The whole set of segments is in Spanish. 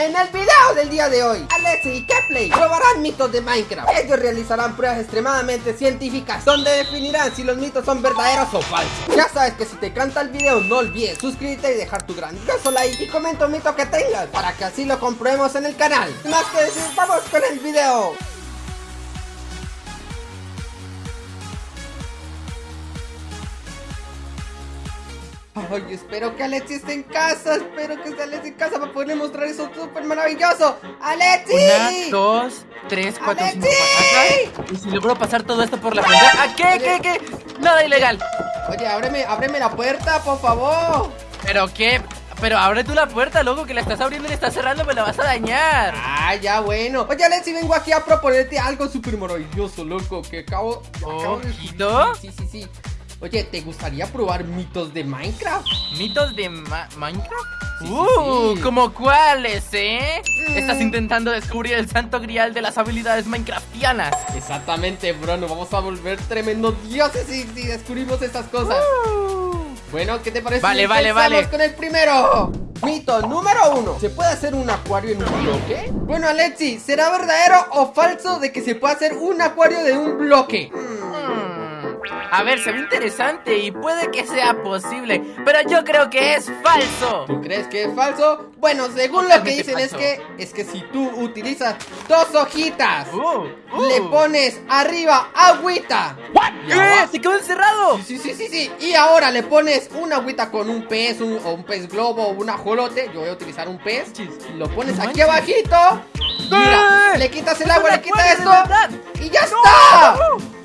En el video del día de hoy, Alexi y Kepley probarán mitos de Minecraft. Ellos realizarán pruebas extremadamente científicas donde definirán si los mitos son verdaderos o falsos. Ya sabes que si te encanta el video, no olvides suscribirte y dejar tu grandioso like y comenta un mito que tengas para que así lo comprobemos en el canal. Más que decir, vamos con el video. Ay, espero que Alexi esté en casa, espero que esté Alexi en casa para poderle mostrar eso súper maravilloso. ¡Alexi! Una, dos, tres, cuatro, cinco, ¡Alexi! Y si logro pasar todo esto por la frontera. ¿Ah, qué, qué, qué? Nada ilegal. Oye, ábreme, ábreme la puerta, por favor. ¿Pero qué? Pero abre tú la puerta, loco, que la estás abriendo y la estás cerrando, me la vas a dañar. Ah, ya bueno. Oye, Alexi, vengo aquí a proponerte algo súper maravilloso, loco, que acabo, acabo de ¿Ojito? Sí, sí, sí. Oye, ¿te gustaría probar mitos de Minecraft? ¿Mitos de Ma- Minecraft? Sí, uh, sí. ¿como cuáles, eh? Mm. Estás intentando descubrir el santo grial de las habilidades minecraftianas. Exactamente, bro, nos vamos a volver tremendos dioses si, si descubrimos estas cosas. Bueno, ¿qué te parece? Vale, si vale, vale. con el primero. Mito número uno. ¿Se puede hacer un acuario en un bloque? Bueno, Alexi, ¿será verdadero o falso de que se puede hacer un acuario de un bloque? Hmm. A ver, se ve interesante y puede que sea posible, pero yo creo que es falso. ¿Tú crees que es falso? Bueno, según lo que dicen es que es que si tú utilizas dos hojitas, Uh, uh. le pones arriba agüita. y ¿Qué? abajo- ¿Se quedó encerrado? Sí, sí, sí, sí. Y ahora le pones una agüita con un pez, un, o un pez globo o un ajolote. Yo voy a utilizar un pez. Lo pones No aquí abajito. Mira, ¡Eh! le quitas el agua, le quitas esto. Y ya ¡No! está.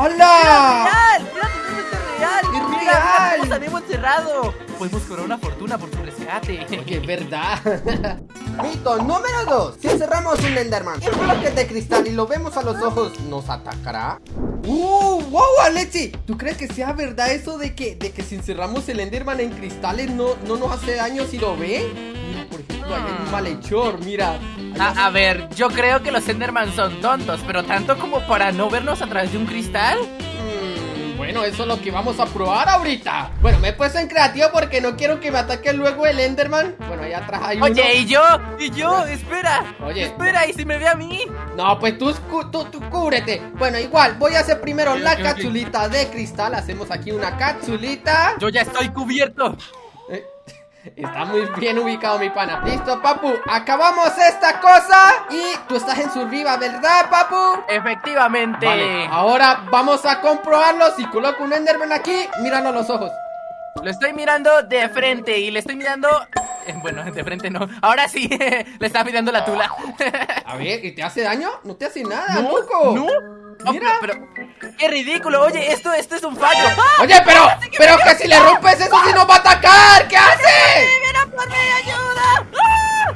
¡Hola! ¡Real! ¡Mira, totalmente real! Es real. tenemos a Nemo encerrado! Podemos cobrar una fortuna por su rescate. Oye, es verdad. Mito número 2. Si encerramos un Enderman en bloques de cristal y lo vemos a los ojos, ¿nos atacará? ¡Uh! ¡Wow, Alexi! ¿Tú crees que sea verdad eso de que, de que si encerramos el Enderman en cristales no, no nos hace daño si lo ve? Mira, por ejemplo, hay un malhechor, mira. A, a ver, yo creo que los Enderman son tontos, pero tanto como para no vernos a través de un cristal. Mm, Bueno, eso es lo que vamos a probar ahorita. Bueno, me he puesto en creativo porque no quiero que me ataque luego el Enderman. Bueno, allá atrás hay uno. Oye, ¿y yo? ¿Y yo? Espera. Oye. Espera, ¿y si me ve a mí? No, pues tú, tú, tú cúbrete. Bueno, igual, voy a hacer primero la ok, ok. capsulita de cristal. Hacemos aquí una capsulita. Yo ya estoy cubierto. Está muy bien ubicado mi pana. Listo, papu. Acabamos esta cosa. Y tú estás en surviva, ¿verdad, papu? Efectivamente. Vale, ahora vamos a comprobarlo. Si coloco un Enderman aquí, míralo a los ojos. Lo estoy mirando de frente y le estoy mirando... eh, Bueno, de frente no. Ahora sí, le estaba mirando la tula. A ver, ¿y te hace daño? No te hace nada, loco. ¿No? Mira. pero, pero- qué ridículo. Oye, esto, esto es un fallo. ¡Ah! Oye, pero, pero que si le rompes eso, si nos va a atacar. ¿Qué hace? ¡Mira por mí, ayuda! ¡Ah!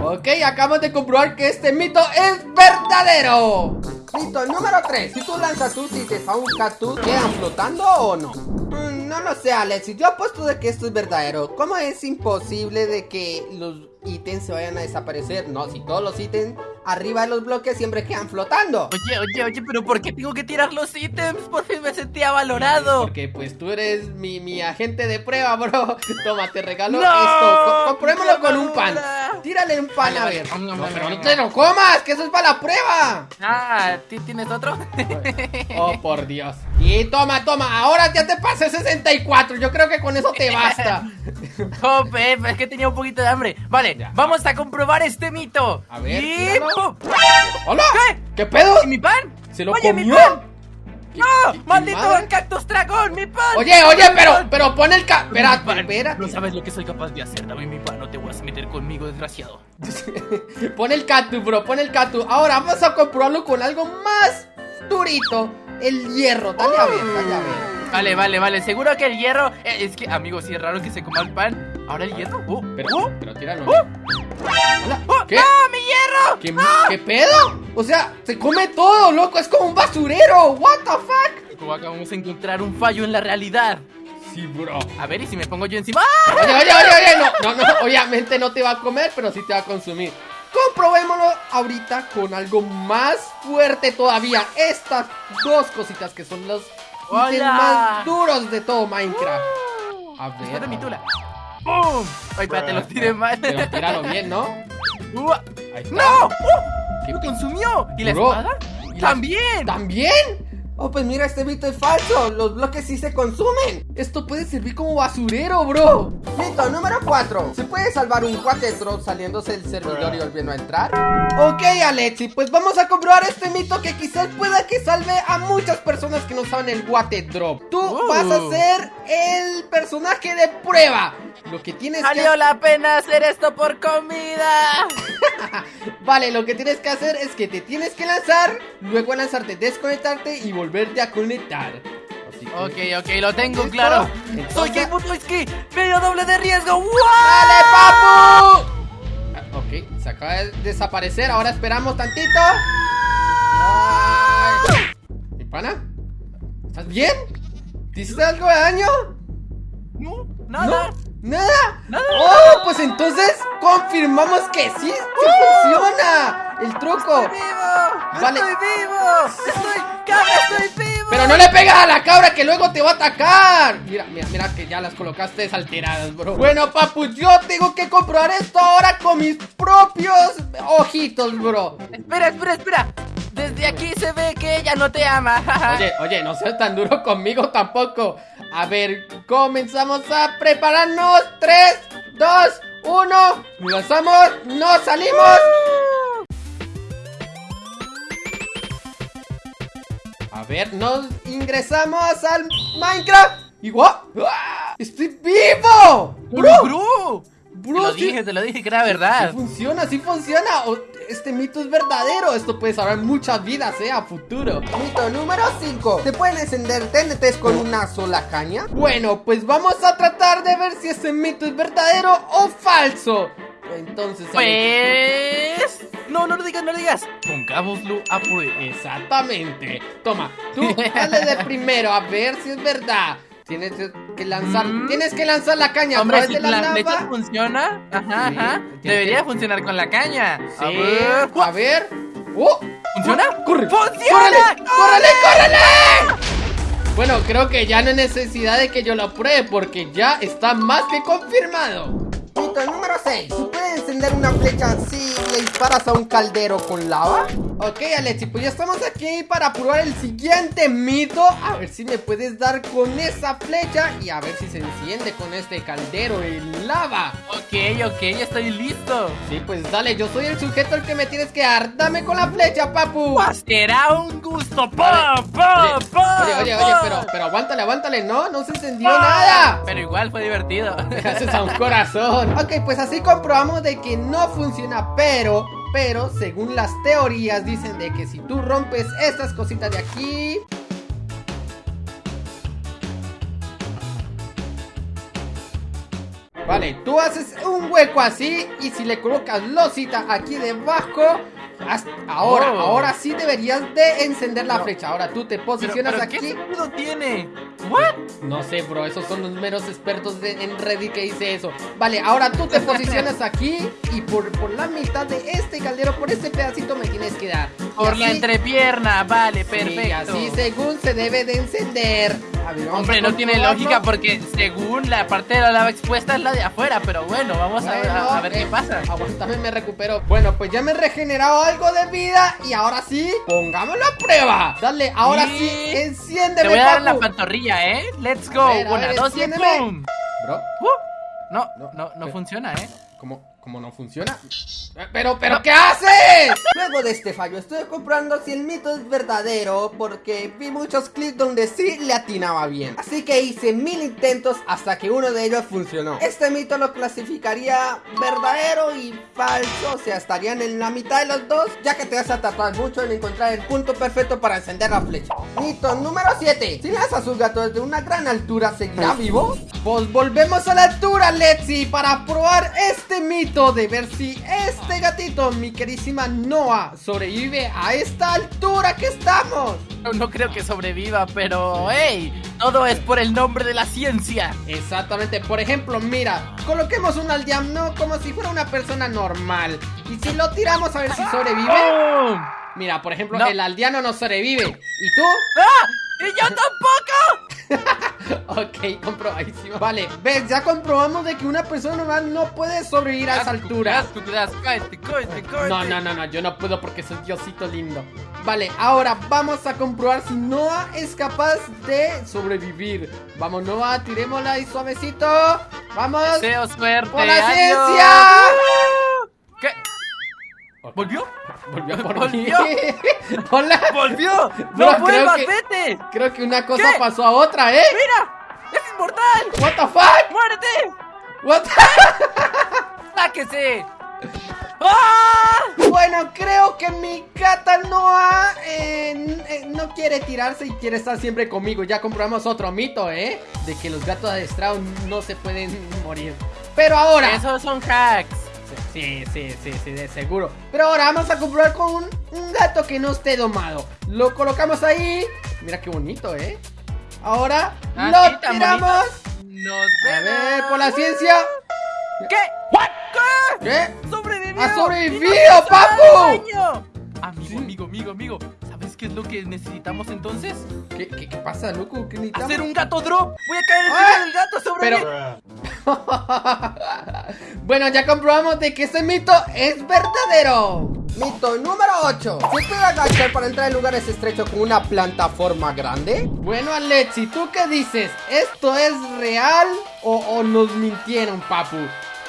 ¡No! Ok, acabamos de comprobar que este mito es verdadero. Mito número 3. Si tú lanzas tus ítems a un cactus, ¿quedan flotando o no? No lo sé, Alex. Yo apuesto de que esto es verdadero. ¿Cómo es imposible de que los ítems se vayan a desaparecer? No, si todos los ítems arriba de los bloques siempre quedan flotando. Oye, oye, oye, pero ¿por qué tengo que tirar los ítems? Por fin me sentía valorado. Porque pues tú eres mi, mi agente de prueba, bro. Toma, te regalo ¡No! esto. Co- Compruébalo con un pan. Tírale un pan a ver. No, pero no te lo comas, que eso es para la prueba. Ah, ¿ti- ¿tienes otro? Oh, por Dios. Y toma, toma. Ahora ya te pasé 64. Yo creo que con eso te basta. Oh, es que tenía un poquito de hambre. Vale, Ya. vamos a comprobar este mito. A ver. ¡Hola! ¿Qué? ¿Qué pedo? ¿Y mi pan? ¿Se lo Oye, mi comió? pan. ¿Qué- ¡No! qué- ¡Maldito madre? cactus dragón! ¡Mi pan! Oye, oye, Mi pero, pan. pero pon el ca... Mi Espera, pan. espera. No sabes lo que soy capaz de hacer, dame mi pan, no te vas a meter conmigo, desgraciado. pon el cactus, bro, pon el cactus. Ahora vamos a comprobarlo con algo más durito. El hierro. Dale a ver, dale a ver. Vale, vale, vale, seguro que el hierro... eh, es que, amigos, si es raro que se coma el pan. ¿Ahora el hierro? ¡Oh! Pero, ¡Oh! pero tíralo. ¡Oh! ¡Oh! ¿Qué? ¡No, mi hierro! ¿Qué, ¿Qué pedo? O sea, se come todo, loco. Es como un basurero. What the fuck? Como acabamos de encontrar un fallo en la realidad. Sí, bro. A ver, ¿y si me pongo yo encima? ¡Ah! Oye, oye, oye, oye, no, no, no, obviamente no te va a comer, pero sí te va a consumir. Comprobémoslo ahorita con algo más fuerte todavía. Estas dos cositas que son los más duros de todo Minecraft. A Después ver. mi tula. ¡Pum! Ay, espérate, los tiré mal. Pero tíralo bien, ¿no? Ahí está. ¡No! ¿Qué ¡Lo consumió! ¿Y la Bro, espada? ¿y la- ¡También! ¿También? Oh, pues mira, este mito es falso. Los bloques sí se consumen. Esto puede servir como basurero, bro. Mito número 4. ¿Se puede salvar un cuate drop saliéndose del servidor y volviendo a entrar? Ok, Alexi, pues vamos a comprobar este mito que quizás pueda que salve a muchas personas que no saben el guate drop. Tú Uh. vas a ser el personaje de prueba. Lo que tienes que ¡Valió la pena hacer esto por comida! Vale, lo que tienes que hacer es que te tienes que lanzar, luego lanzarte, desconectarte y volverte a conectar. Así que- Ok, ok, lo tengo ¿Listo? claro. Entonces- Soy Game Whisky, medio doble de riesgo. ¡Wow! ¡Dale, papu! Ah, ok, se acaba de desaparecer, ahora esperamos tantito. Ay. ¿Mi pana? ¿Estás bien? ¿Te hiciste algo de daño? No, nada. ¿No? ¿Nada? Nada. ¡Oh! Pues entonces confirmamos que sí, sí funciona el truco. ¡Vivo! Vale. ¡Estoy vivo! ¡Estoy... ¡Cabra, estoy vivo! Pero no le pegas a la cabra que luego te va a atacar. Mira, mira, mira que ya las colocaste desalteradas, bro. Bueno, papu, yo tengo que comprobar esto ahora con mis propios ojitos, bro. Espera, espera, espera. Desde aquí se ve que ella no te ama. Oye, oye, no seas tan duro conmigo tampoco. A ver, comenzamos a prepararnos. 3, 2, 1. Nos lanzamos, nos salimos. A ver, nos ingresamos al Minecraft. Igual. ¡Ah! ¡Estoy vivo! ¡Bro! ¡Bro! Bro, te lo sí- dije, te lo dije que era Sí verdad. funciona, sí funciona. Este mito es verdadero. Esto puede salvar muchas vidas, eh, a futuro. Mito número 5. ¿Se pueden encender TNTs con una sola caña? Bueno, pues vamos a tratar de ver si este mito es verdadero o falso. Entonces, Pues... No, no lo digas, no lo digas. Pongámoslo a prueba. Exactamente. Toma, tú dale de primero a ver si es verdad. Tienes que lanzar, Mm. tienes que lanzar la caña Hombre, si de la la lava. funciona, ajá, Sí, ajá, debería que- funcionar con la caña. A Sí, ver. a ver. ¡Oh! ¿Funciona? ¡Corre! ¡Funciona! ¡Córrele! ¡Córrele! ¡Córrele! Bueno, creo que ya no hay necesidad de que yo lo pruebe porque ya está más que confirmado. Mito número 6. ¿Se puede encender una flecha si le disparas a un caldero con lava? Ok, Alexi, pues ya estamos aquí para probar el siguiente mito. A ver si me puedes dar con esa flecha y a ver si se enciende con este caldero en lava. Ok, ok, ya estoy listo. Sí, pues dale, yo soy el sujeto al que me tienes que dar. Dame con la flecha, papu. Pues será un gusto. Vale. ¡Pa, pa, Oye, oye, oye, pero, pero aguántale, aguántale, no, no se encendió ¡Pa! nada. Pero igual fue divertido. Gracias a un corazón. Ok, pues así comprobamos de que no funciona, pero, pero, según las teorías dicen de que si tú rompes estas cositas de aquí... Vale, tú haces un hueco así y si le colocas losita aquí debajo... Ahora, Oh. ahora sí deberías de encender la No. flecha. Ahora tú te posicionas pero aquí. ¿qué sentido tiene? ¿What? No sé, bro, esos son los meros expertos de- en Reddit que dice eso. Vale, ahora tú te posicionas aquí y por, por la mitad de este caldero, por este pedacito me tienes que dar. Por la entrepierna, vale, sí, perfecto. Y así según se debe de encender. A ver, vamos Hombre, no tiene lógica porque según la parte de la lava expuesta es la de afuera, pero bueno, vamos a- Bueno, a, a ver eh, qué pasa. Aguántame, me recupero. Bueno, pues ya me he regenerado algo de vida y ahora sí, pongámoslo a prueba. Dale, ahora Y- sí, enciéndeme, Te voy a dar la pantorrilla, ¿eh? Let's go. Ver, Una, ver, dos y. ¡pum! Bro, Uh, No, No, no, no, funciona, ¿eh? ¿Cómo, cómo no funciona? Pero, pero, ¿qué haces? Luego de este fallo, estoy comprobando si el mito es verdadero porque vi muchos clips donde sí le atinaba bien. Así que hice mil intentos hasta que uno de ellos funcionó. Este mito lo clasificaría verdadero y falso, o sea, estarían en la mitad de los dos, ya que te vas a tardar mucho en encontrar el punto perfecto para encender la flecha. Mito número 7. Si lanzas su gato desde una gran altura, ¿seguirá vivo? Pues volvemos a la altura, Letzi, para probar este mito de ver si este gatito, mi querísima Noah, sobrevive a esta altura que estamos. No, no creo que sobreviva, pero hey, todo es por el nombre de la ciencia. Exactamente, por ejemplo, mira, coloquemos un aldeano como si fuera una persona normal. Y si lo tiramos a ver si sobrevive. ¡Pum! Mira, por ejemplo, No. el aldeano no sobrevive. ¿Y tú? ¡Ah! ¡Y yo tampoco! Ok, comprobadísimo. Vale, ves, ya comprobamos de que una persona normal no puede sobrevivir a esa altura. No, no, no, no, yo no puedo porque soy Diosito lindo. Vale, ahora vamos a comprobar si Noah es capaz de sobrevivir. Vamos, Noah, tirémosla ahí suavecito. Vamos. Deseo suerte. ¡Por la adiós. ciencia! ¿Qué? ¿Volvió? Volvió por Volvió. Hola. ¡Volvió! No, ¡No creo vuelvas, que- vete! Creo que una cosa ¿Qué? pasó a otra, ¿eh? ¡Mira! ¡Es inmortal! What the fuck? ¡Muérete! What ¡Sáquese! ¡Ah! Bueno, creo que mi gata Noah eh, eh, no quiere tirarse y quiere estar siempre conmigo. Ya comprobamos otro mito, ¿eh? De que los gatos adestrados no se pueden morir. Pero ahora... Esos son hacks. Sí, sí, sí, sí, de seguro. Pero ahora vamos a comprobar con un, un gato que no esté domado. Lo colocamos ahí. Mira qué bonito, ¿eh? Ahora Ah, lo tan tiramos. Nos A ver, por la ciencia. ¿Qué? ¿Qué? ¿Qué? ¡Sobrevivió! ¡Ha sobrevivido, ¡Y no hizo papu! Amigo, Sí. amigo, amigo, amigo. ¿Sabes qué es lo que necesitamos entonces? ¿Qué, qué, qué pasa, loco? ¿Qué necesitamos? Hacer un gato drop. Voy a caer Ah, encima del gato sobre Pero... bueno, ya comprobamos de que este mito es verdadero. Mito número 8. ¿Se puede agachar para entrar en lugares estrechos con una plataforma grande? Bueno, Alexi, ¿tú qué dices? ¿Esto es real o, o nos mintieron, papu?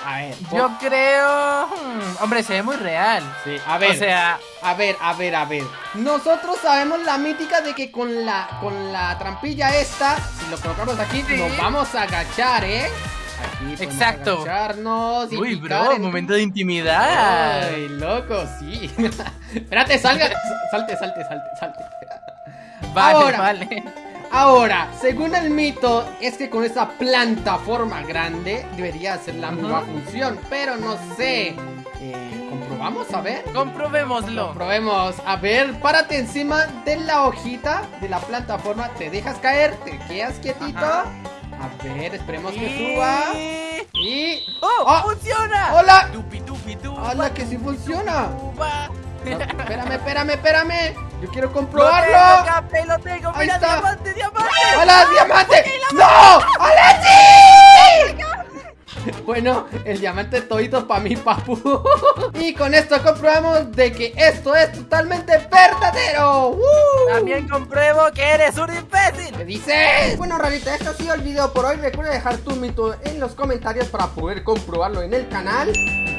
A ver, Yo creo... hmm, hombre, se ve muy real. Sí, a ver. O sea, A ver, a ver, a ver. Nosotros sabemos la mítica de que con la con la trampilla esta, si lo colocamos aquí, Sí. nos vamos a agachar, ¿eh? Aquí Exacto. y uy, bro, en- momento de intimidad. Ay, loco, sí. Espérate, salga. Salte, salte, salte, salte. Vale, Ahora. vale. Ahora, según el mito, es que con esa plataforma grande debería hacer la misma función, pero no sé. Eh, ¿Comprobamos? A ver. Comprobémoslo. Probemos. A ver, párate encima de la hojita de la plataforma. Te dejas caer, te quedas quietito. Ajá. A ver, esperemos que suba. Y. ¡Oh! ¡Oh! ¡Funciona! ¡Hola! Tupi, tupi, tupa, ¡Hala, que sí funciona! tupa. No, espérame, espérame, espérame. Yo quiero Lo tengo, comprobarlo. Cape, lo tengo. Ahí Mira, está. diamante, diamante. ¡Hola, diamante! ¡No! ¡Alexi! Bueno, el diamante todito para mí, papu. Y con esto comprobamos de que esto es totalmente verdadero. ¡Uh! También compruebo que eres un imbécil. ¿Qué dices? Bueno, Rarita, este ha sido el video por hoy. Recuerda dejar tu mito en los comentarios para poder comprobarlo en el canal.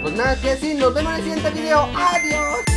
Pues nada que decir, nos vemos en el siguiente video. ¡Adiós!